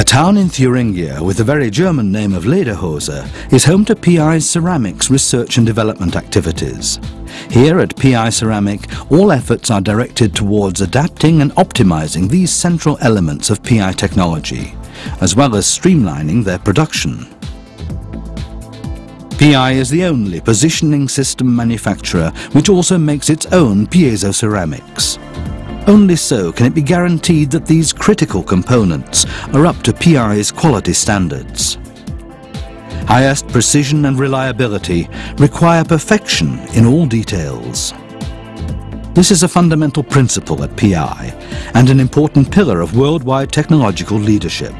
A town in Thuringia with the very German name of Lederhose is home to PI's ceramics research and development activities. Here at PI Ceramic, all efforts are directed towards adapting and optimizing these central elements of PI technology, as well as streamlining their production. PI is the only positioning system manufacturer which also makes its own piezo ceramics. Only so can it be guaranteed that these critical components are up to PI's quality standards. Highest precision and reliability require perfection in all details. This is a fundamental principle at PI and an important pillar of worldwide technological leadership.